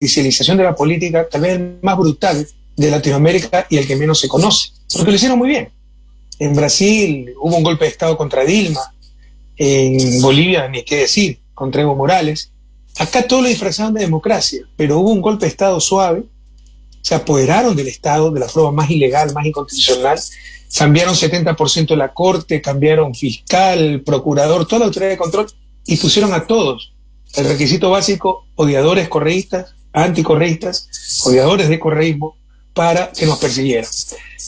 judicialización de la política, tal vez el más brutal de Latinoamérica y el que menos se conoce, porque lo hicieron muy bien. En Brasil hubo un golpe de Estado contra Dilma, en Bolivia ni qué decir, contra Evo Morales. Acá todo lo disfrazaron de democracia, pero hubo un golpe de Estado suave, se apoderaron del Estado de la forma más ilegal, más inconstitucional, cambiaron 70% de la Corte, cambiaron fiscal, procurador, toda la autoridad de control y pusieron a todos el requisito básico, odiadores correístas, anticorreístas, odiadores de correísmo, para que nos persiguieran.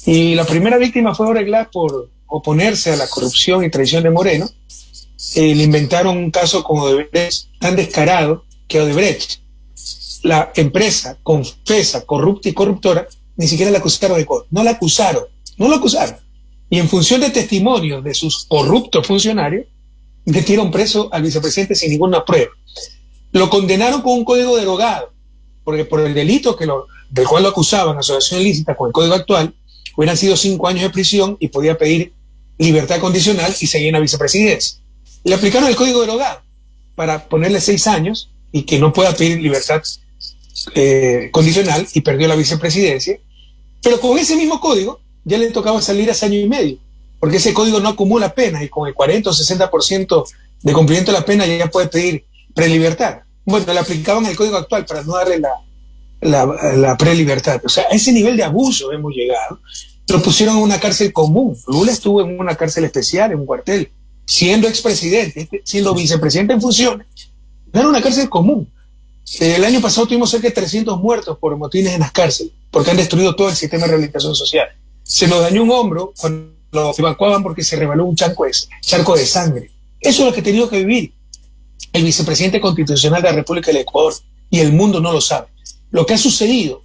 Y la primera víctima fue Oreglas por oponerse a la corrupción y traición de Moreno. Eh, le inventaron un caso con Odebrecht tan descarado que Odebrecht, la empresa confesa, corrupta y corruptora, ni siquiera la acusaron de corrupción. No la acusaron, no la acusaron. Y en función de testimonios de sus corruptos funcionarios, metieron preso al vicepresidente sin ninguna prueba. Lo condenaron con un código derogado, porque por el delito que lo, del cual lo acusaban, asociación ilícita con el código actual, hubieran sido cinco años de prisión y podía pedir libertad condicional y seguir en la vicepresidencia. Le aplicaron el código derogado para ponerle seis años y que no pueda pedir libertad eh, condicional y perdió la vicepresidencia. Pero con ese mismo código ya le tocaba salir hace año y medio, porque ese código no acumula pena y con el 40 o 60% de cumplimiento de la pena ya puede pedir prelibertad. Bueno, le aplicaban el código actual para no darle la, la, la prelibertad. O sea, a ese nivel de abuso hemos llegado. Lo pusieron en una cárcel común. Lula estuvo en una cárcel especial, en un cuartel, siendo expresidente, siendo vicepresidente en funciones. Era una cárcel común. El año pasado tuvimos cerca de 300 muertos por motines en las cárceles, porque han destruido todo el sistema de rehabilitación social. Se nos dañó un hombro cuando lo evacuaban porque se rebaló un charco de, charco de sangre. Eso es lo que ha tenido que vivir el vicepresidente constitucional de la República del Ecuador y el mundo no lo sabe. Lo que ha sucedido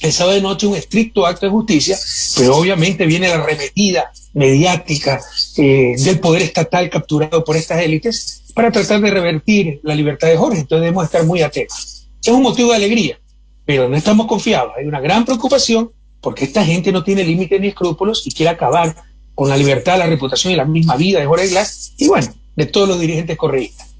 el sábado de noche un estricto acto de justicia, pero obviamente viene la arremetida mediática eh, del poder estatal capturado por estas élites para tratar de revertir la libertad de Jorge. Entonces debemos estar muy atentos. Es un motivo de alegría, pero no estamos confiados. Hay una gran preocupación porque esta gente no tiene límites ni escrúpulos y quiere acabar con la libertad, la reputación y la misma vida de Jorge Glass y bueno, de todos los dirigentes correístas.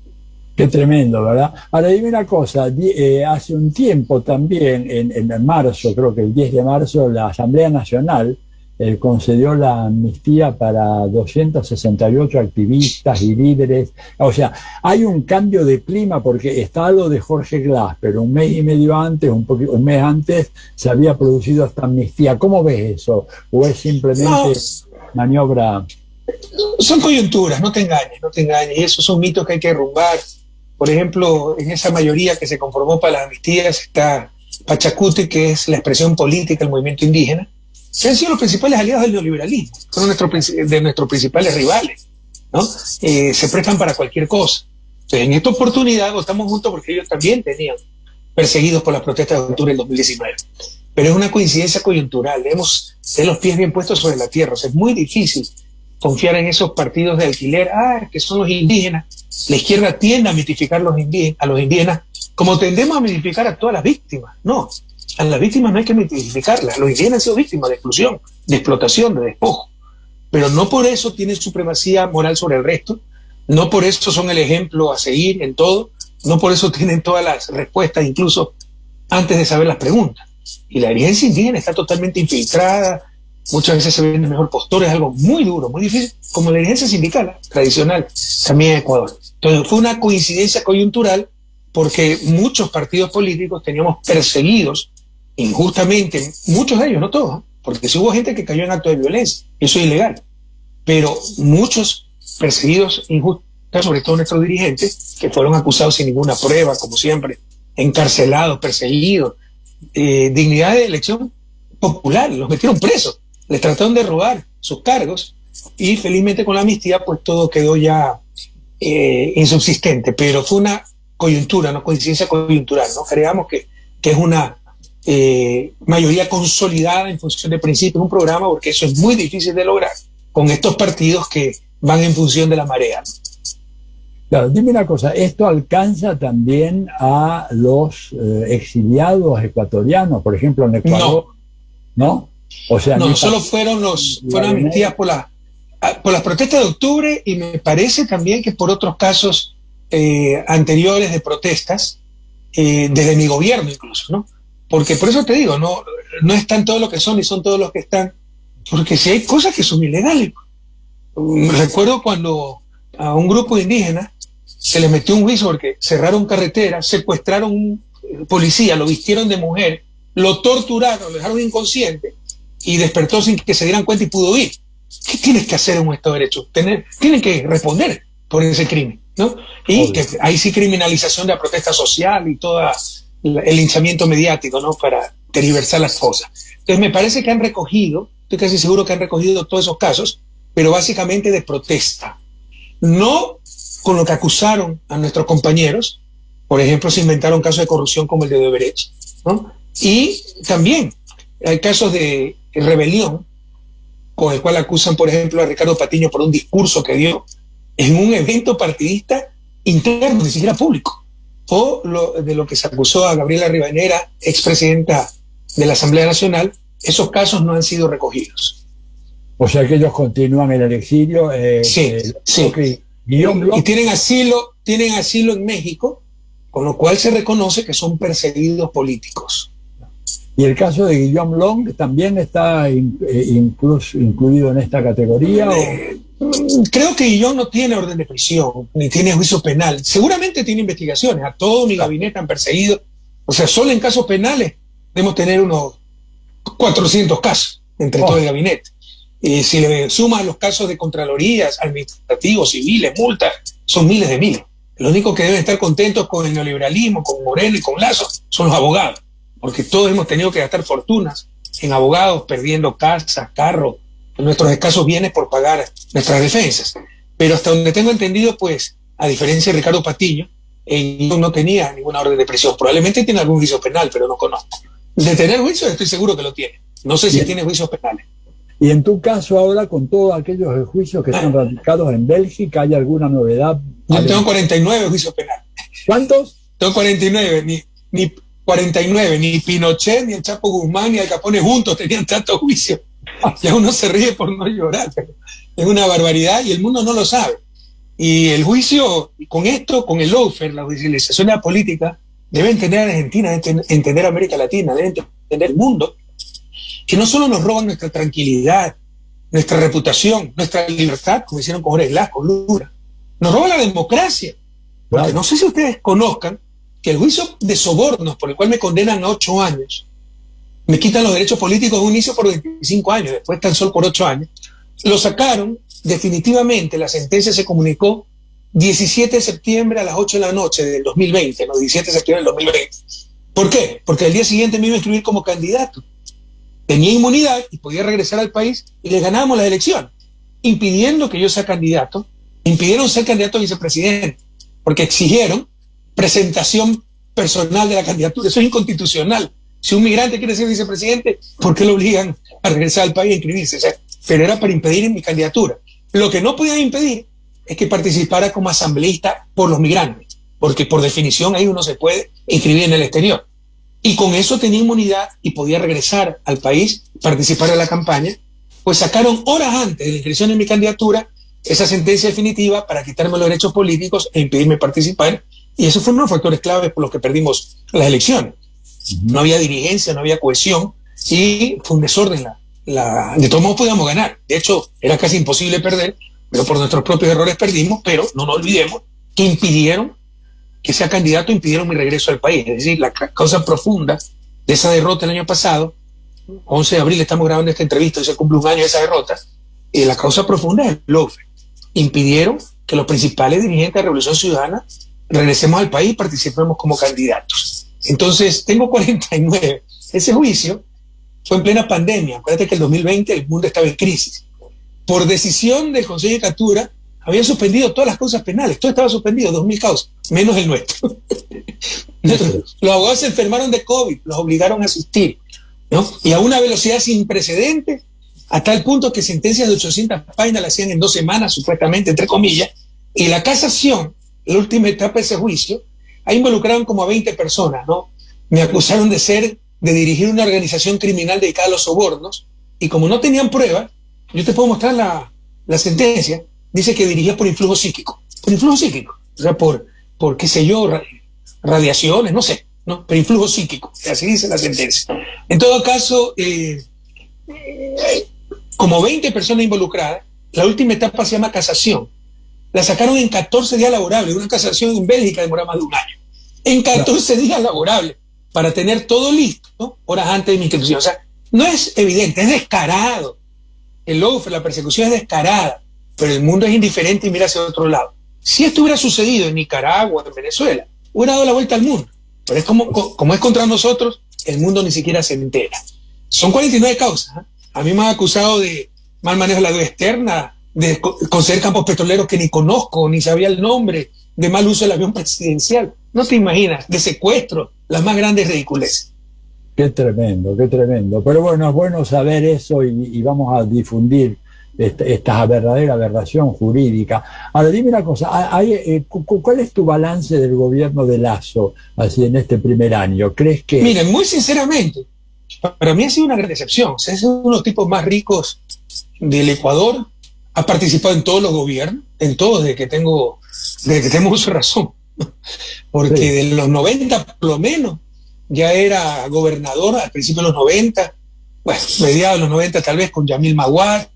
Qué tremendo, ¿verdad? Ahora dime una cosa, eh, hace un tiempo también, en, en, marzo, creo que el 10 de marzo, la Asamblea Nacional eh, concedió la amnistía para 268 activistas y líderes. O sea, hay un cambio de clima porque está lo de Jorge Glass, pero un mes y medio antes, un, poquito, un mes antes, se había producido esta amnistía. ¿Cómo ves eso? ¿O es simplemente maniobra? Son coyunturas, no te engañes, no te engañes. Y esos son mitos que hay que derrumbar por ejemplo, en esa mayoría que se conformó para las amnistías está Pachacuti, que es la expresión política del movimiento indígena, que han sido los principales aliados del neoliberalismo, son nuestro, de nuestros principales rivales, ¿no? Eh, se prestan para cualquier cosa. Entonces, en esta oportunidad votamos juntos porque ellos también tenían perseguidos por las protestas de octubre del 2019. Pero es una coincidencia coyuntural, debemos tener los pies bien puestos sobre la tierra, o sea, es muy difícil confiar en esos partidos de alquiler, ah, que son los indígenas. La izquierda tiende a mitificar los a los indígenas como tendemos a mitificar a todas las víctimas. No, a las víctimas no hay que mitificarlas. Los indígenas han sido víctimas de exclusión, de explotación, de despojo. Pero no por eso tienen supremacía moral sobre el resto, no por eso son el ejemplo a seguir en todo, no por eso tienen todas las respuestas, incluso antes de saber las preguntas. Y la dirigencia indígena está totalmente infiltrada, muchas veces se ven mejor postura, es algo muy duro, muy difícil, como la dirigencia sindical tradicional también en Ecuador. Entonces fue una coincidencia coyuntural porque muchos partidos políticos teníamos perseguidos injustamente, muchos de ellos, no todos, porque sí hubo gente que cayó en actos de violencia, eso es ilegal, pero muchos perseguidos injustamente, sobre todo nuestros dirigentes, que fueron acusados sin ninguna prueba, como siempre, encarcelados, perseguidos, eh, dignidad de elección popular, los metieron presos les trataron de robar sus cargos y felizmente con la amnistía pues todo quedó ya eh, insubsistente, pero fue una coyuntura, no coincidencia coyuntural, ¿no? Creamos que, que es una eh, mayoría consolidada en función de principios, un programa, porque eso es muy difícil de lograr con estos partidos que van en función de la marea. Claro, dime una cosa, ¿esto alcanza también a los eh, exiliados ecuatorianos, por ejemplo, en Ecuador? No. ¿No? O sea, no, solo fueron los fueron amnistías por la por las protestas de octubre y me parece también que por otros casos eh, anteriores de protestas eh, desde mi gobierno incluso, ¿no? Porque por eso te digo, no, no están todos los que son y son todos los que están, porque si hay cosas que son ilegales. Recuerdo cuando a un grupo de indígenas se les metió un juicio porque cerraron carreteras, secuestraron un policía, lo vistieron de mujer, lo torturaron, lo dejaron inconsciente y despertó sin que se dieran cuenta y pudo ir. ¿Qué tienes que hacer en un Estado de Derecho? Tener, tienen que responder por ese crimen, ¿no? Y que hay sí criminalización de la protesta social y todo el linchamiento mediático, ¿no? Para tergiversar las cosas. Entonces me parece que han recogido, estoy casi seguro que han recogido todos esos casos, pero básicamente de protesta. No con lo que acusaron a nuestros compañeros, por ejemplo, se inventaron casos de corrupción como el de Odebrecht, ¿no? Y también hay casos de rebelión, con el cual acusan, por ejemplo, a Ricardo Patiño por un discurso que dio en un evento partidista interno, ni siquiera público, o lo, de lo que se acusó a Gabriela Ribanera, expresidenta de la Asamblea Nacional, esos casos no han sido recogidos. O sea que ellos continúan en el exilio. Eh, sí, eh, sí. Y, y tienen asilo, tienen asilo en México, con lo cual se reconoce que son perseguidos políticos. Y el caso de Guillaume Long también está eh, incluso, incluido en esta categoría. Eh, creo que Guillaume no tiene orden de prisión, ni tiene juicio penal. Seguramente tiene investigaciones. A todo mi gabinete han perseguido. O sea, solo en casos penales debemos tener unos 400 casos entre todo el gabinete. Y si le suman los casos de contralorías, administrativos, civiles, multas, son miles de miles. Lo único que deben estar contentos con el neoliberalismo, con Moreno y con Lazo son los abogados porque todos hemos tenido que gastar fortunas en abogados, perdiendo casas, carros, nuestros escasos bienes por pagar nuestras defensas. Pero hasta donde tengo entendido, pues, a diferencia de Ricardo Patiño, él no tenía ninguna orden de prisión. Probablemente tiene algún juicio penal, pero no conozco. De tener juicio, estoy seguro que lo tiene. No sé si tiene juicios penales. Y en tu caso ahora, con todos aquellos juicios que están radicados en Bélgica, ¿hay alguna novedad? Yo tengo 49 juicios penales. ¿Cuántos? Tengo 49. Ni, ni, 49, ni Pinochet, ni el Chapo Guzmán, ni el Capone juntos tenían tanto juicio. Ya uno se ríe por no llorar, pero es una barbaridad y el mundo no lo sabe. Y el juicio, con esto, con el lawfare, la judicialización de la política, debe entender a Argentina, debe entender a América Latina, debe entender el mundo, que no solo nos roban nuestra tranquilidad, nuestra reputación, nuestra libertad, como hicieron con Jorge Glass, con Lula, nos roban la democracia. Porque no sé si ustedes conozcan que el juicio de sobornos por el cual me condenan a ocho años, me quitan los derechos políticos de un inicio por 25 años, después tan solo por ocho años, lo sacaron definitivamente, la sentencia se comunicó 17 de septiembre a las 8 de la noche del 2020, no 17 de septiembre del 2020. ¿Por qué? Porque el día siguiente me iba a inscribir como candidato. Tenía inmunidad y podía regresar al país y le ganábamos la elección, impidiendo que yo sea candidato, impidieron ser candidato a vicepresidente, porque exigieron presentación personal de la candidatura. Eso es inconstitucional. Si un migrante quiere ser vicepresidente, ¿por qué lo obligan a regresar al país a inscribirse? pero era para impedir mi candidatura. Lo que no podían impedir es que participara como asambleísta por los migrantes, porque por definición ahí uno se puede inscribir en el exterior. Y con eso tenía inmunidad y podía regresar al país, participar en la campaña, pues sacaron horas antes de la inscripción en mi candidatura esa sentencia definitiva para quitarme los derechos políticos e impedirme participar y esos fueron los factores claves por los que perdimos las elecciones. No había dirigencia, no había cohesión y fue un desorden. La, de todos modos podíamos ganar. De hecho, era casi imposible perder, pero por nuestros propios errores perdimos, pero no nos olvidemos que impidieron que sea candidato, impidieron mi regreso al país. Es decir, la causa profunda de esa derrota el año pasado, 11 de abril estamos grabando esta entrevista y se cumple un año de esa derrota, y la causa profunda es el LOFE. Impidieron que los principales dirigentes de Revolución Ciudadana regresemos al país participemos como candidatos. Entonces, tengo 49. Ese juicio fue en plena pandemia. Acuérdate que el 2020 el mundo estaba en crisis. Por decisión del Consejo de Captura, habían suspendido todas las causas penales. Todo estaba suspendido, 2.000 causas, menos el nuestro. los abogados se enfermaron de COVID, los obligaron a asistir. ¿no? Y a una velocidad sin precedentes, a tal punto que sentencias de 800 páginas las hacían en dos semanas, supuestamente, entre comillas, y la casación la última etapa de ese juicio, ahí involucraron como a 20 personas, ¿no? Me acusaron de ser, de dirigir una organización criminal dedicada a los sobornos, y como no tenían pruebas, yo te puedo mostrar la, sentencia, dice que dirigía por influjo psíquico, por influjo psíquico, o sea, por, por qué sé yo, radiaciones, no sé, ¿no? pero influjo psíquico, así dice la sentencia. En todo caso, eh, eh, como 20 personas involucradas, la última etapa se llama casación. La sacaron en 14 días laborables, una casación en Bélgica demora más de un año. En 14 días laborables, para tener todo listo horas antes de mi inscripción. O sea, no es evidente, es descarado. El logo, la persecución es descarada, pero el mundo es indiferente y mira hacia otro lado. Si esto hubiera sucedido en Nicaragua, en Venezuela, hubiera dado la vuelta al mundo. Pero es como, como es contra nosotros, el mundo ni siquiera se entera. Son 49 causas. ¿eh? A mí me han acusado de mal manejo de la deuda externa, de conceder campos petroleros que ni conozco, ni sabía el nombre, de mal uso del avión presidencial. No te imaginas, de secuestro, las más grandes ridiculeces. Qué tremendo, qué tremendo. Pero bueno, es bueno saber eso y vamos a difundir esta, verdadera aberración jurídica. Ahora, dime una cosa, hay, eh, ¿cuál es tu balance del gobierno de Lazo así en este primer año? ¿Crees que...? Miren, muy sinceramente, para mí ha sido una gran decepción. es uno de los tipos más ricos del Ecuador, ha participado en todos los gobiernos, en todos, desde que tengo, desde que tengo razón. Porque de los 90, por lo menos, ya era gobernador al principio de los 90, bueno, mediados de los 90 tal vez con Yamil Maguad,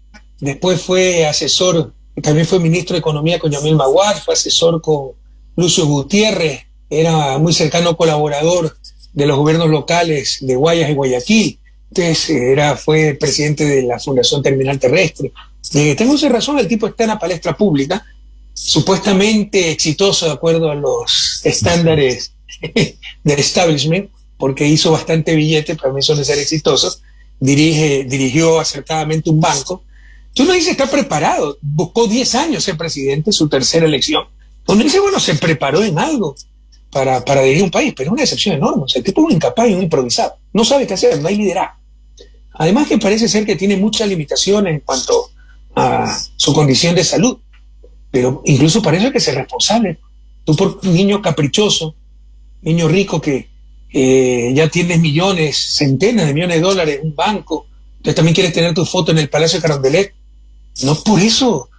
Después fue asesor, también fue ministro de Economía con Yamil Maguad, fue asesor con Lucio Gutiérrez, era muy cercano colaborador de los gobiernos locales de Guayas y Guayaquil. Entonces era, fue presidente de la Fundación Terminal Terrestre. Tengo esa razón, el tipo está en la palestra pública, supuestamente exitoso de acuerdo a los estándares del establishment, porque hizo bastante billete, para mí son de ser exitosos, dirige, dirigió acertadamente un banco, Tú no dices está preparado. Buscó 10 años ser presidente, su tercera elección. Uno dice, bueno, se preparó en algo para, para dirigir un país, pero es una excepción enorme. O sea, el tipo es un incapaz un improvisado. No sabe qué hacer, no hay liderazgo. Además que parece ser que tiene muchas limitaciones en cuanto a su condición de salud. Pero incluso parece que es responsable. Tú por un niño caprichoso, niño rico que ya tienes millones, centenas de millones de dólares un banco, entonces también quieres tener tu foto en el Palacio de Carondelet, no por eso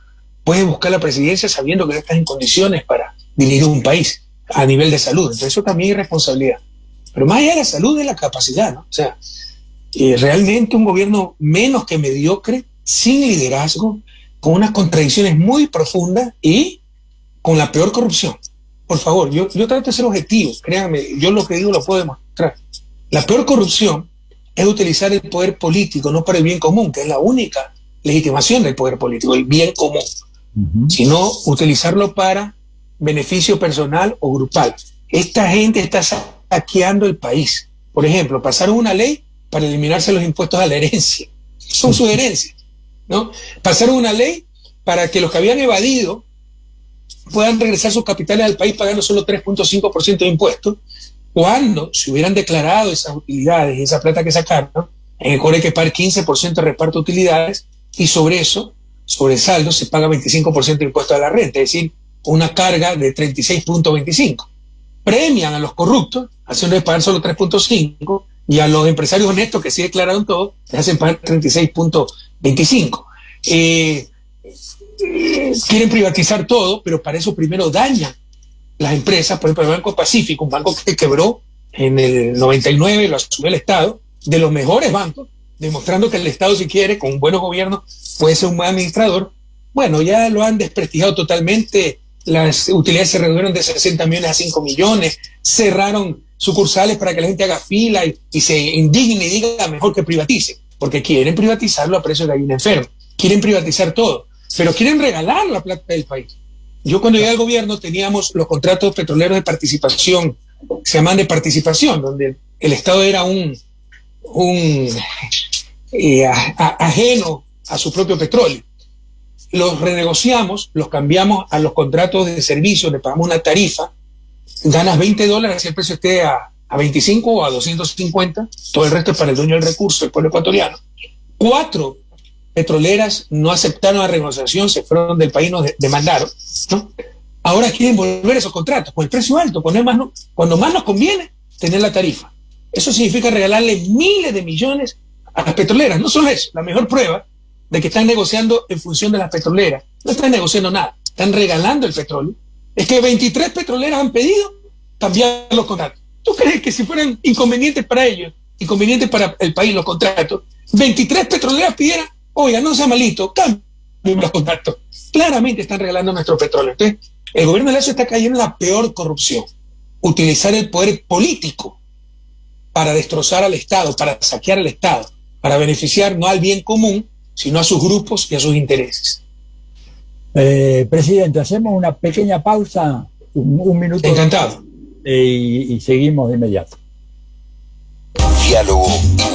puedes buscar la presidencia sabiendo que no estás en condiciones para dirigir un país a nivel de salud. Entonces eso también es responsabilidad. Pero más allá de la salud es la capacidad, ¿no? O sea, eh, realmente un gobierno menos que mediocre, sin liderazgo, con unas contradicciones muy profundas y con la peor corrupción. Por favor, yo, yo trato de ser objetivo, créanme, yo lo que digo lo puedo demostrar. La peor corrupción es utilizar el poder político no para el bien común, que es la única legitimación del poder político, el bien común, sino utilizarlo para beneficio personal o grupal. Esta gente está saqueando el país. Por ejemplo, pasaron una ley para eliminarse los impuestos a la herencia. Son sus herencias. ¿No? Pasaron una ley para que los que habían evadido puedan regresar sus capitales al país pagando solo 3.5% de impuestos, cuando se hubieran declarado esas utilidades y esa plata que sacaron, en el hay que pagar 15% de reparto de utilidades y sobre eso, sobre el saldo, se paga 25% de impuesto a la renta, es decir, una carga de 36.25. Premian a los corruptos, haciéndoles pagar solo 3.5, y a los empresarios honestos que sí declararon todo, les hacen pagar 36.25. Eh, quieren privatizar todo, pero para eso primero dañan las empresas, por ejemplo, el Banco Pacífico, un banco que quebró en el 99, lo asumió el Estado, de los mejores bancos, demostrando que el Estado, si quiere, con un buen gobierno, puede ser un buen administrador. Bueno, ya lo han desprestigiado totalmente. Las utilidades se redujeron de 60 millones a 5 millones. Cerraron sucursales para que la gente haga fila y, se indigne y diga mejor que privatice, porque quieren privatizarlo a precio de gallina enferma. Quieren privatizar todo, pero quieren regalar la plata del país. Yo cuando llegué al gobierno teníamos los contratos petroleros de participación, se llaman de participación, donde el Estado era un, un eh, ajeno a su propio petróleo. Los renegociamos, los cambiamos a los contratos de servicio, le pagamos una tarifa, ganas 20 dólares si el precio esté a, a 25 o a 250, todo el resto es para el dueño del recurso, el pueblo ecuatoriano. Cuatro petroleras no aceptaron la renegociación, se fueron del país, nos demandaron. ¿no? Ahora quieren volver esos contratos con el precio alto, poner más, cuando más nos conviene tener la tarifa. Eso significa regalarle miles de millones a las petroleras. No solo eso, la mejor prueba de que están negociando en función de las petroleras. No están negociando nada, están regalando el petróleo. Es que 23 petroleras han pedido cambiar los contratos. ¿Tú crees que si fueran inconvenientes para ellos, inconvenientes para el país los contratos, 23 petroleras pidieran, oiga, no sea malito, cambien los contratos? Claramente están regalando nuestro petróleo. Entonces, el gobierno de Lazo está cayendo en la peor corrupción. Utilizar el poder político para destrozar al Estado, para saquear al Estado, para beneficiar no al bien común, sino a sus grupos y a sus intereses. Eh, presidente, hacemos una pequeña pausa, un, minuto. Encantado. y, y seguimos de inmediato. Diálogo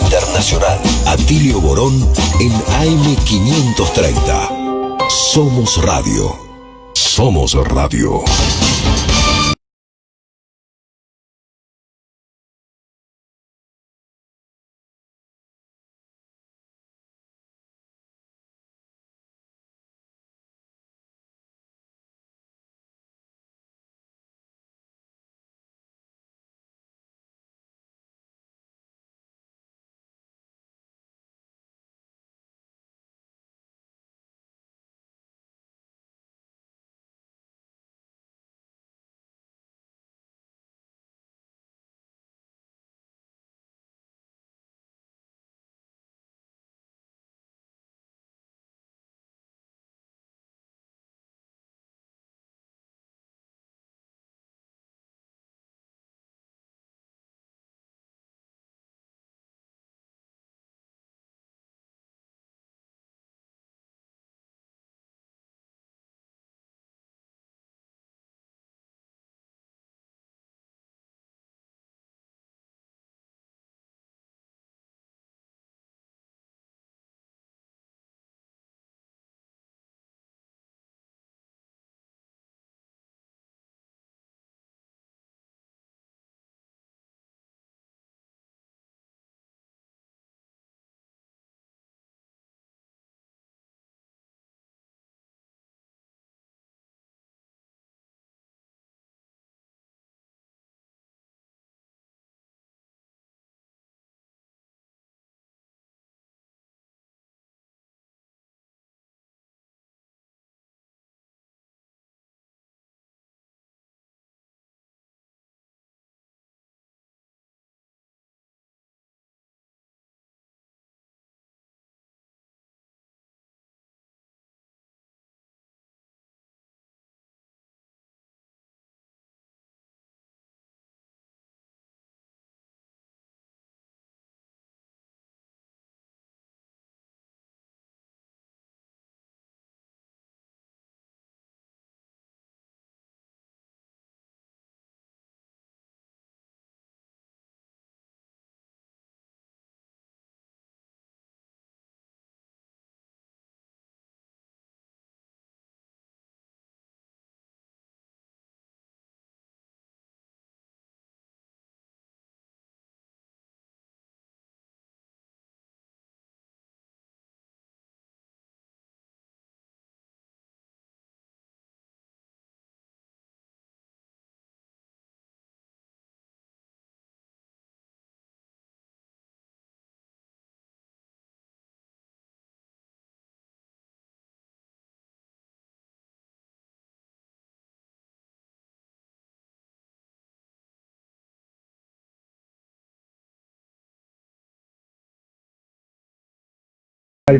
Internacional. Atilio Borón en AM530. Somos Radio. Somos Radio.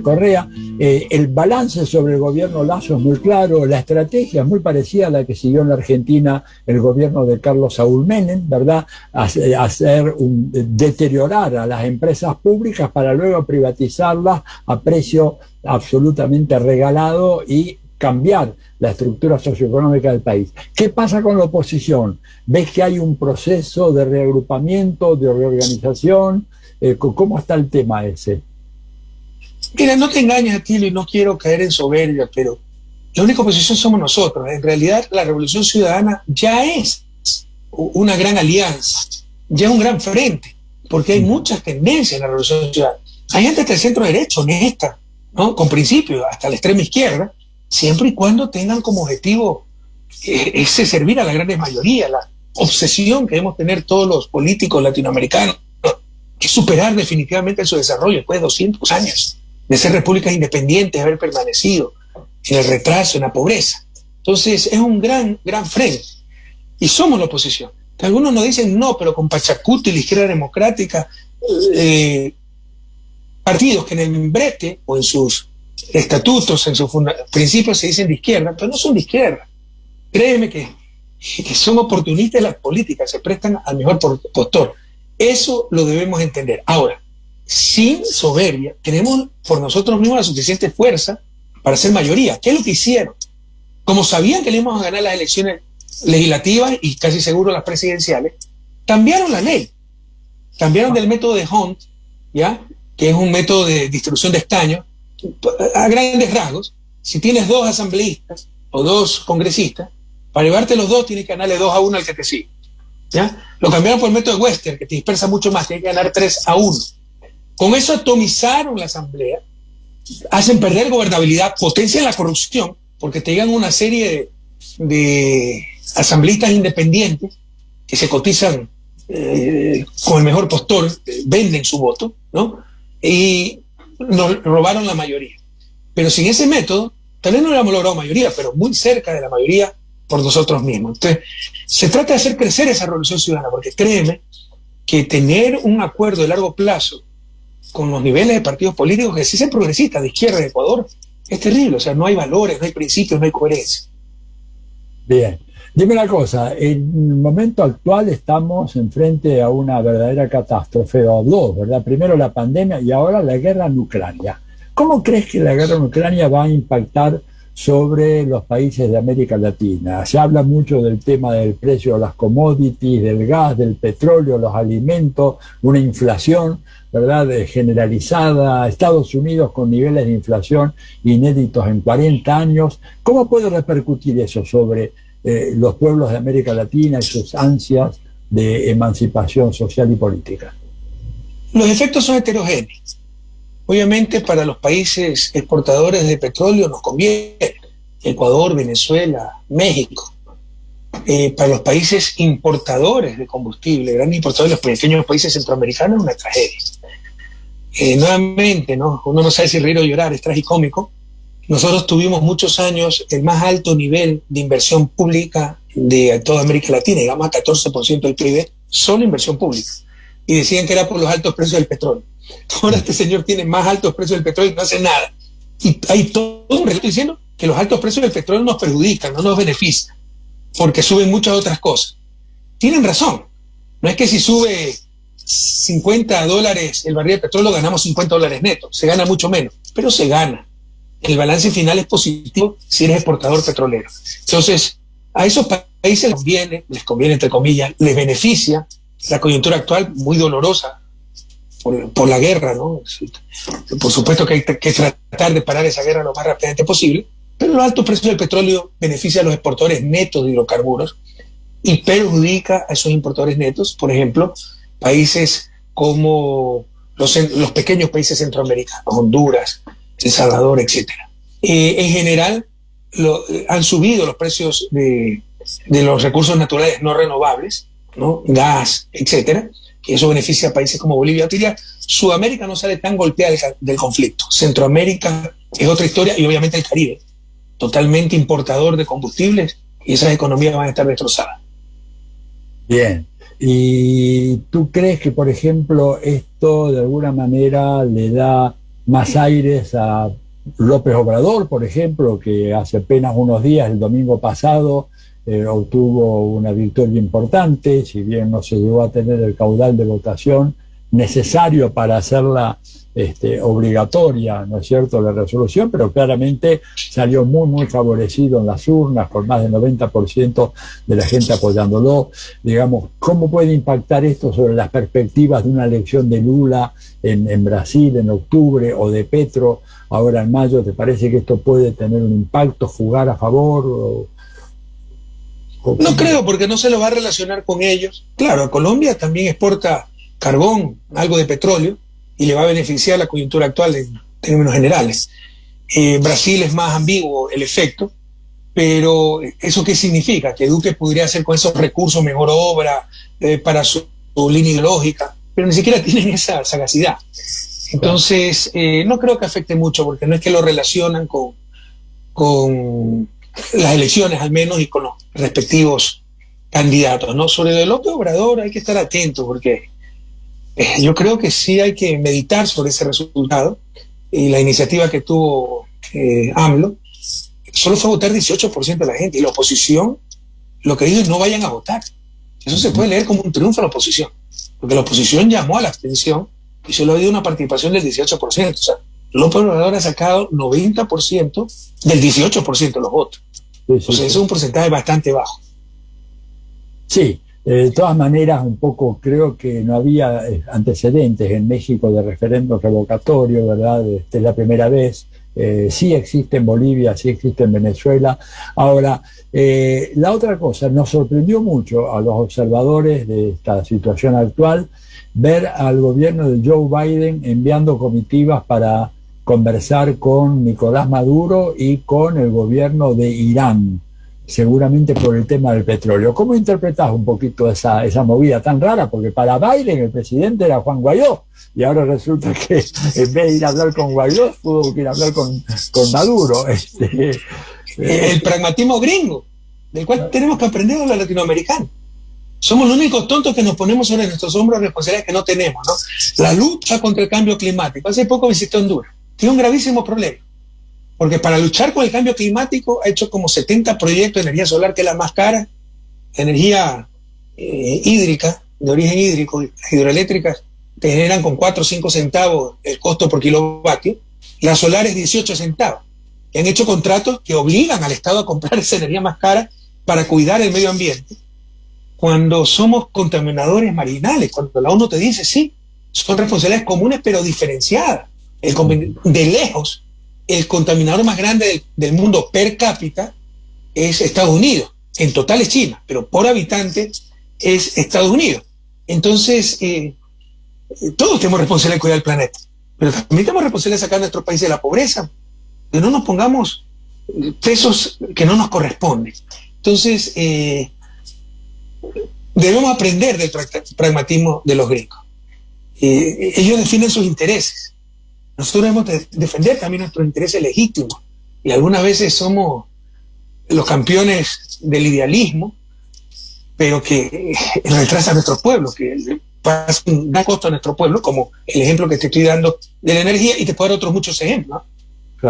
Correa, eh, el balance sobre el gobierno Lazo es muy claro, la estrategia es muy parecida a la que siguió en la Argentina el gobierno de Carlos Saúl Menem, ¿verdad? Hacer un, deteriorar a las empresas públicas para luego privatizarlas a precio absolutamente regalado y cambiar la estructura socioeconómica del país. ¿Qué pasa con la oposición? ¿Ves que hay un proceso de reagrupamiento, de reorganización? Eh, ¿Cómo está el tema ese? Mira, no te engañes, Atilio, y no quiero caer en soberbia, pero la única oposición somos nosotros. En realidad, la Revolución Ciudadana ya es una gran alianza, ya es un gran frente, porque hay muchas tendencias en la Revolución Ciudadana. Hay gente del centro derecho, honesta, ¿no? con principios, hasta la extrema izquierda, siempre y cuando tengan como objetivo eh, ese servir a la gran mayoría, la obsesión que debemos tener todos los políticos latinoamericanos, que superar definitivamente su desarrollo después de 200 años de ser repúblicas independientes, haber permanecido en el retraso, en la pobreza. Entonces es un gran, gran frente. Y somos la oposición. Algunos nos dicen no, pero con Pachacuti, la izquierda democrática, eh, partidos que en el membrete o en sus estatutos, en sus principios se dicen de izquierda, pero no son de izquierda. Créeme que, que son oportunistas las políticas, se prestan al mejor postor. Eso lo debemos entender. Ahora, sin soberbia, tenemos por nosotros mismos la suficiente fuerza para ser mayoría. ¿Qué es lo que hicieron? Como sabían que le íbamos a ganar las elecciones legislativas y casi seguro las presidenciales, cambiaron la ley. Cambiaron del método de Hunt, ¿ya? que es un método de distribución de escaños, a grandes rasgos. Si tienes dos asambleístas o dos congresistas, para llevarte los dos tienes que ganarle dos a uno al que te sigue. ¿ya? Lo cambiaron por el método de Western, que te dispersa mucho más, tienes que ganar tres a uno. Con eso atomizaron la asamblea, hacen perder gobernabilidad, potencian la corrupción, porque te llegan una serie de, asambleístas independientes que se cotizan eh, con el mejor postor, venden su voto, ¿no? Y nos robaron la mayoría. Pero sin ese método, tal vez no hubiéramos logrado mayoría, pero muy cerca de la mayoría por nosotros mismos. Entonces, se trata de hacer crecer esa revolución ciudadana, porque créeme que tener un acuerdo de largo plazo con los niveles de partidos políticos que sean progresistas de izquierda de Ecuador es terrible. O sea, no hay valores, no hay principios, no hay coherencia. Bien. Dime una cosa, en el momento actual estamos enfrente a una verdadera catástrofe, o dos, ¿verdad? Primero la pandemia y ahora la guerra en Ucrania. ¿Cómo crees que la guerra en Ucrania va a impactar sobre los países de América Latina. Se habla mucho del tema del precio de las commodities, del gas, del petróleo, los alimentos, una inflación, ¿verdad?, generalizada, Estados Unidos con niveles de inflación inéditos en 40 años. ¿Cómo puede repercutir eso sobre eh, los pueblos de América Latina y sus ansias de emancipación social y política? Los efectos son heterogéneos. Obviamente para los países exportadores de petróleo nos conviene, Ecuador, Venezuela, México. Eh, para los países importadores de combustible, grandes importadores, los pequeños países centroamericanos, es una tragedia. Eh, nuevamente, ¿no? uno no sabe si reír o llorar, es tragicómico. Nosotros tuvimos muchos años el más alto nivel de inversión pública de toda América Latina, digamos a 14% del PIB, solo inversión pública. Y decían que era por los altos precios del petróleo. Ahora este señor tiene más altos precios del petróleo y no hace nada. Y hay todo un relato diciendo que los altos precios del petróleo nos perjudican, no nos benefician, porque suben muchas otras cosas. Tienen razón. No es que si sube 50 dólares el barril de petróleo ganamos 50 dólares netos, se gana mucho menos, pero se gana. El balance final es positivo si eres exportador petrolero. Entonces, a esos países les conviene, les conviene entre comillas, les beneficia la coyuntura actual muy dolorosa por, la guerra, ¿no? Por supuesto que hay que tratar de parar esa guerra lo más rápidamente posible, pero los altos precios del petróleo beneficia a los exportadores netos de hidrocarburos y perjudica a esos importadores netos, por ejemplo, países como los, los pequeños países centroamericanos, Honduras, El Salvador, etc. Eh, en general, lo, han subido los precios de, de, los recursos naturales no renovables, ¿no? gas, etcétera, que eso beneficia a países como Bolivia. Diría, Sudamérica no sale tan golpeada del, conflicto. Centroamérica es otra historia y obviamente el Caribe, totalmente importador de combustibles y esas economías van a estar destrozadas. Bien. ¿Y tú crees que, por ejemplo, esto de alguna manera le da más aires a López Obrador, por ejemplo, que hace apenas unos días, el domingo pasado, eh, obtuvo una victoria importante, si bien no se llegó a tener el caudal de votación necesario para hacerla este, obligatoria, ¿no es cierto?, la resolución, pero claramente salió muy, muy favorecido en las urnas, con más del 90% de la gente apoyándolo. Digamos, ¿cómo puede impactar esto sobre las perspectivas de una elección de Lula en, en Brasil en octubre o de Petro ahora en mayo? ¿Te parece que esto puede tener un impacto, jugar a favor? O, no creo, porque no se lo va a relacionar con ellos. Claro, Colombia también exporta carbón, algo de petróleo, y le va a beneficiar la coyuntura actual en términos generales. Eh, Brasil es más ambiguo el efecto, pero ¿eso qué significa? Que Duque podría hacer con esos recursos mejor obra eh, para su, línea ideológica, pero ni siquiera tienen esa sagacidad. Entonces, eh, no creo que afecte mucho, porque no es que lo relacionan con, con las elecciones al menos y con los respectivos candidatos, ¿no? Sobre el López Obrador hay que estar atento porque eh, yo creo que sí hay que meditar sobre ese resultado y la iniciativa que tuvo eh, AMLO, solo fue votar 18% de la gente y la oposición lo que dice es no vayan a votar. Eso se puede leer como un triunfo a la oposición, porque la oposición llamó a la abstención y solo ha habido una participación del 18%. O sea, López Obrador ha sacado 90% del 18% de los votos. o sea, eso es un porcentaje bastante bajo. Sí, de todas maneras, un poco creo que no había eh, antecedentes en México de referéndum revocatorio, ¿verdad? Esta es la primera vez. Eh, sí existe en Bolivia, sí existe en Venezuela. Ahora, eh, la otra cosa, nos sorprendió mucho a los observadores de esta situación actual ver al gobierno de Joe Biden enviando comitivas para conversar con Nicolás Maduro y con el gobierno de Irán seguramente por el tema del petróleo. ¿Cómo interpretás un poquito esa, esa movida tan rara? Porque para Biden el presidente era Juan Guaidó y ahora resulta que en vez de ir a hablar con Guaidó, pudo ir a hablar con, Maduro. Este, el pragmatismo gringo, del cual tenemos que aprender a los latinoamericanos. Somos los únicos tontos que nos ponemos sobre nuestros hombros responsabilidades que no tenemos, ¿no? La lucha contra el cambio climático. Hace poco visité Honduras. Tiene un gravísimo problema porque para luchar con el cambio climático ha hecho como 70 proyectos de energía solar, que es la más cara, energía eh, hídrica, de origen hídrico, hidroeléctricas, que generan con 4 o 5 centavos el costo por kilovatio, las solares 18 centavos. Y han hecho contratos que obligan al Estado a comprar esa energía más cara para cuidar el medio ambiente. Cuando somos contaminadores marinales, cuando la ONU te dice, sí, son responsabilidades comunes pero diferenciadas. De lejos, el contaminador más grande del, mundo per cápita es Estados Unidos. En total es China, pero por habitante es Estados Unidos. Entonces, eh, todos tenemos responsabilidad de cuidar el planeta, pero también tenemos responsabilidad de sacar a nuestro país de la pobreza, que no nos pongamos pesos que no nos corresponden. Entonces, eh, debemos aprender del pragmatismo de los gringos. Eh, ellos definen sus intereses nosotros debemos defender también nuestros intereses legítimos y algunas veces somos los campeones del idealismo, pero que retrasa a nuestro pueblo, que pasa un gran costo a nuestro pueblo, como el ejemplo que te estoy dando de la energía, y te puedo dar otros muchos ejemplos.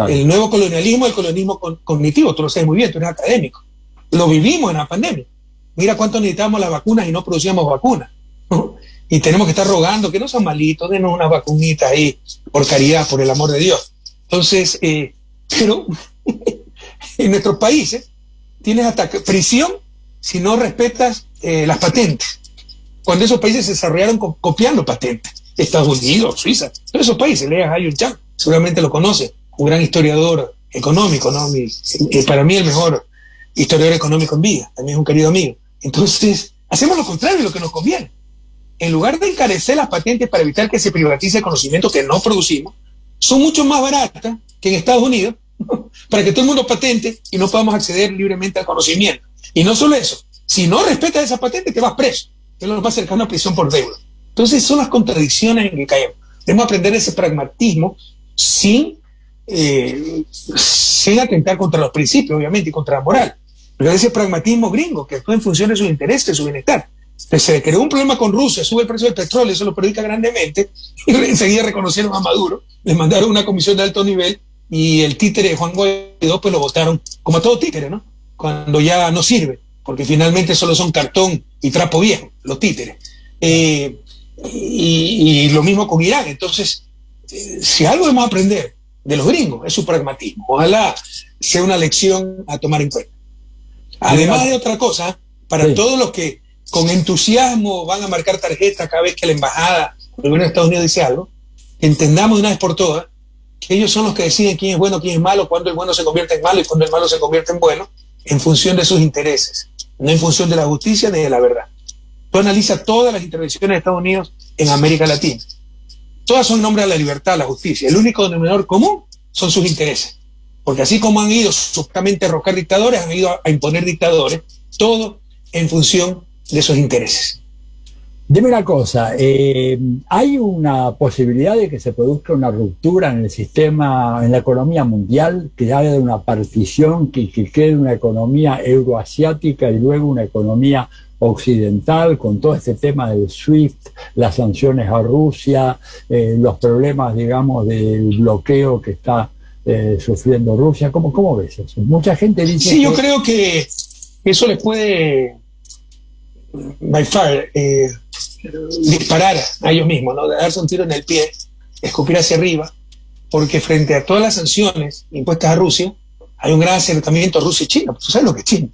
El nuevo colonialismo, el colonialismo cognitivo, tú lo sabes muy bien, tú eres académico. Lo vivimos en la pandemia. Mira cuánto necesitábamos las vacunas y no producíamos vacunas y tenemos que estar rogando que no son malitos, denos una vacunita ahí, por caridad, por el amor de Dios. Entonces, eh, pero en nuestros países tienes hasta prisión si no respetas eh, las patentes. Cuando esos países se desarrollaron copiando patentes, Estados Unidos, Suiza, todos esos países, leas Hayun Chang, seguramente lo conoce, un gran historiador económico, ¿no? Eh, para mí el mejor historiador económico en vida, también es un querido amigo. Entonces, hacemos lo contrario de lo que nos conviene en lugar de encarecer las patentes para evitar que se privatice el conocimiento que no producimos, son mucho más baratas que en Estados Unidos, para que todo el mundo patente y no podamos acceder libremente al conocimiento. Y no solo eso, si no respetas esa patente, te vas preso, que es lo más cercano a prisión por deuda. Entonces son las contradicciones en que caemos. Debemos aprender ese pragmatismo sin, eh, sin atentar contra los principios, obviamente, y contra la moral. Pero ese pragmatismo gringo que actúa en función de sus intereses, de su bienestar se creó un problema con Rusia, sube el precio del petróleo, eso lo predica grandemente, y enseguida reconocieron a Maduro, le mandaron una comisión de alto nivel y el títere de Juan Guaidó pues lo votaron como a todo títere, ¿no? Cuando ya no sirve, porque finalmente solo son cartón y trapo viejo, los títeres. Eh, y, lo mismo con Irán. Entonces, eh, si algo debemos aprender de los gringos es su pragmatismo. Ojalá sea una lección a tomar en cuenta. Además de otra cosa, para todos los que con entusiasmo van a marcar tarjeta cada vez que la embajada del gobierno de Estados Unidos dice algo, entendamos de una vez por todas que ellos son los que deciden quién es bueno, quién es malo, cuándo el bueno se convierte en malo y cuándo el malo se convierte en bueno, en función de sus intereses, no en función de la justicia ni de la verdad. Tú analiza todas las intervenciones de Estados Unidos en América Latina. Todas son en nombre de la libertad, la justicia. El único denominador común son sus intereses. Porque así como han ido supuestamente a rocar dictadores, han ido a imponer dictadores, todo en función de sus intereses. Dime una cosa, eh, ¿hay una posibilidad de que se produzca una ruptura en el sistema, en la economía mundial, que haya una partición, que, que quede una economía euroasiática y luego una economía occidental con todo este tema del SWIFT, las sanciones a Rusia, eh, los problemas, digamos, del bloqueo que está eh, sufriendo Rusia. ¿Cómo, ¿Cómo ves eso? Mucha gente dice... Sí, yo creo que eso les puede, by far, eh, disparar a ellos mismos, ¿no? darse un tiro en el pie, escupir hacia arriba, porque frente a todas las sanciones impuestas a Rusia, hay un gran acercamiento Rusia y China. ¿Tú sabes lo que es China?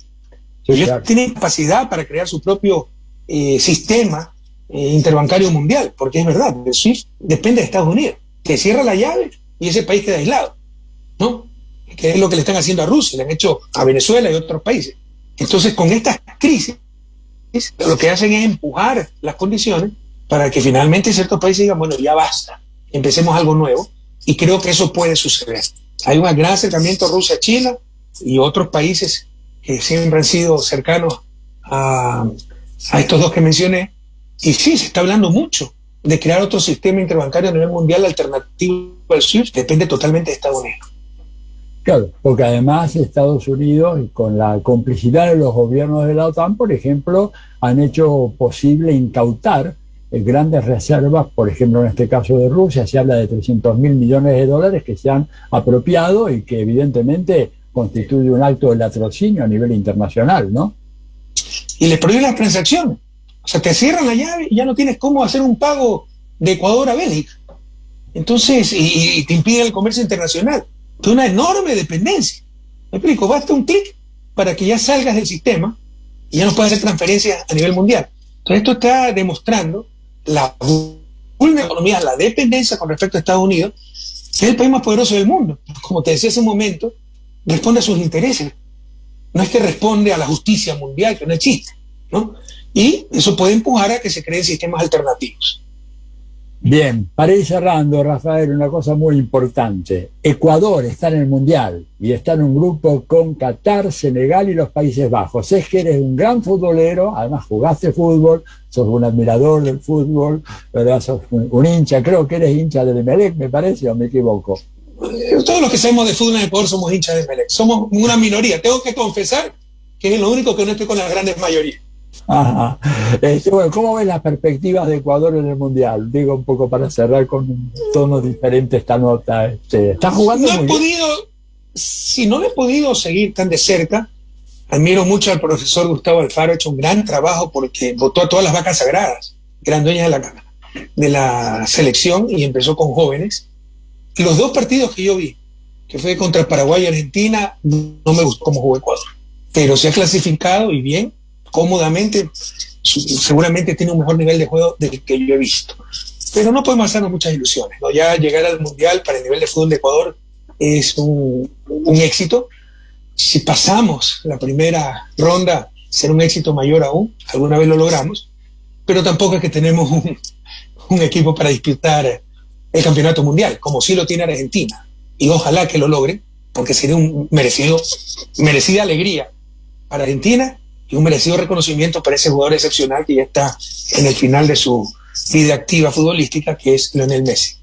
ellos tienen capacidad para crear su propio eh, sistema eh, interbancario mundial, porque es verdad, el SWIFT depende de Estados Unidos, que cierra la llave y ese país queda aislado, ¿no? Que es lo que le están haciendo a Rusia, le han hecho a Venezuela y otros países. Entonces, con estas crisis, lo que hacen es empujar las condiciones para que finalmente ciertos países digan, bueno, ya basta, empecemos algo nuevo, y creo que eso puede suceder. Hay un gran acercamiento Rusia-China y otros países que siempre han sido cercanos a, a estos dos que mencioné, y sí, se está hablando mucho de crear otro sistema interbancario a nivel mundial alternativo al SWIFT, depende totalmente de Estados Unidos. Claro, porque además Estados Unidos, con la complicidad de los gobiernos de la OTAN, por ejemplo, han hecho posible incautar eh, grandes reservas, por ejemplo, en este caso de Rusia, se habla de 300 mil millones de dólares que se han apropiado y que evidentemente constituye un acto de latrocinio a nivel internacional, ¿no? Y les prohíben las transacciones. O sea, te cierran la llave y ya no tienes cómo hacer un pago de Ecuador a Bélgica. Entonces, y, y te impide el comercio internacional de una enorme dependencia. Me explico, basta un clic para que ya salgas del sistema y ya no puedas hacer transferencias a nivel mundial. Entonces esto está demostrando la economía, la dependencia con respecto a Estados Unidos, que es el país más poderoso del mundo. Como te decía hace un momento, responde a sus intereses. No es que responde a la justicia mundial, que no existe. ¿no? Y eso puede empujar a que se creen sistemas alternativos. Bien, para ir cerrando, Rafael, una cosa muy importante. Ecuador está en el Mundial y está en un grupo con Qatar, Senegal y los Países Bajos. Es que eres un gran futbolero, además jugaste fútbol, sos un admirador del fútbol, ¿verdad? sos un, hincha, creo que eres hincha del Emelec, me parece, o me equivoco. Eh, todos los que sabemos de fútbol en Ecuador somos hinchas de Emelec. Somos una minoría. Tengo que confesar que es lo único que no estoy con las grandes mayorías. Ajá. Este, bueno, ¿cómo ves las perspectivas de Ecuador en el Mundial? Digo un poco para cerrar con un tono diferente esta nota. Este, ¿Está jugando? No he podido, si no he podido seguir tan de cerca, admiro mucho al profesor Gustavo Alfaro, ha hecho un gran trabajo porque votó a todas las vacas sagradas, que eran dueñas de la, de la selección y empezó con jóvenes. Los dos partidos que yo vi, que fue contra Paraguay y Argentina, no me gustó cómo jugó Ecuador. Pero se ha clasificado y bien, cómodamente, seguramente tiene un mejor nivel de juego del que yo he visto. Pero no podemos hacernos muchas ilusiones. ¿no? Ya llegar al Mundial para el nivel de fútbol de Ecuador es un, éxito. Si pasamos la primera ronda, será un éxito mayor aún. Alguna vez lo logramos. Pero tampoco es que tenemos un, equipo para disputar el campeonato mundial, como sí lo tiene Argentina. Y ojalá que lo logren, porque sería un merecido, merecida alegría para Argentina y un merecido reconocimiento para ese jugador excepcional que ya está en el final de su vida activa futbolística, que es Lionel Messi.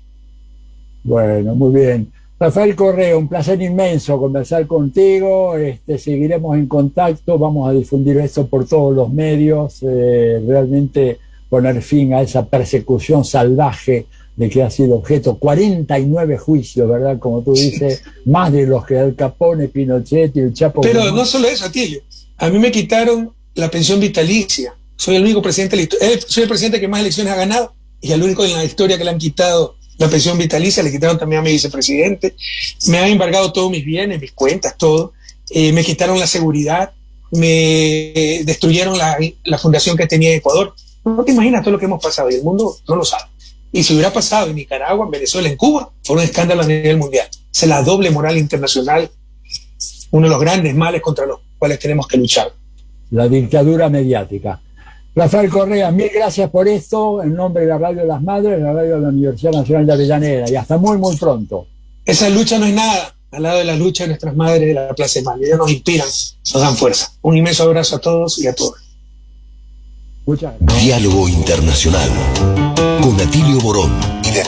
Bueno, muy bien. Rafael Correa, un placer inmenso conversar contigo. Este, seguiremos en contacto, vamos a difundir esto por todos los medios, eh, realmente poner fin a esa persecución salvaje de que ha sido objeto 49 juicios, ¿verdad? Como tú dices, más de los que el Capone, Pinochet y el Chapo. Pero no solo eso, Atillo. A mí me quitaron la pensión vitalicia. Soy el único presidente, eh, soy el presidente que más elecciones ha ganado y el único en la historia que le han quitado la pensión vitalicia, le quitaron también a mi vicepresidente, me han embargado todos mis bienes, mis cuentas, todo, eh, me quitaron la seguridad, me destruyeron la, la, fundación que tenía en Ecuador. No te imaginas todo lo que hemos pasado y el mundo no lo sabe. Y si hubiera pasado en Nicaragua, en Venezuela, en Cuba, fue un escándalo a nivel mundial. La doble moral internacional, uno de los grandes males contra los cuales tenemos que luchar. La dictadura mediática. Rafael Correa, mil gracias por esto, en nombre de la Radio de las Madres, la Radio de la Universidad Nacional de Avellaneda, y hasta muy, muy pronto. Esa lucha no es nada al lado de la lucha de nuestras madres de la Plaza de Mayo. Ellos nos inspiran, nos dan fuerza. Un inmenso abrazo a todos y a todas. Muchas gracias. Diálogo Internacional con Atilio Borón